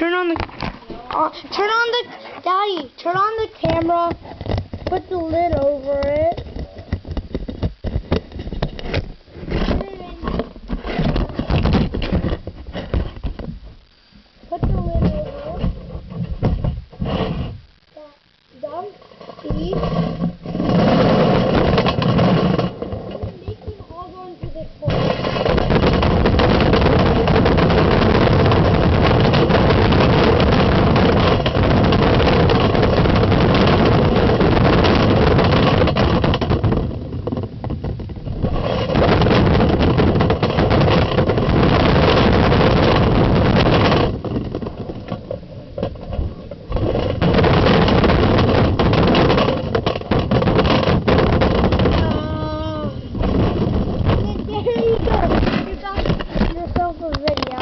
Turn on the, Uh, turn on the, Daddy, turn on the camera. Put the lid over it. Vamos ver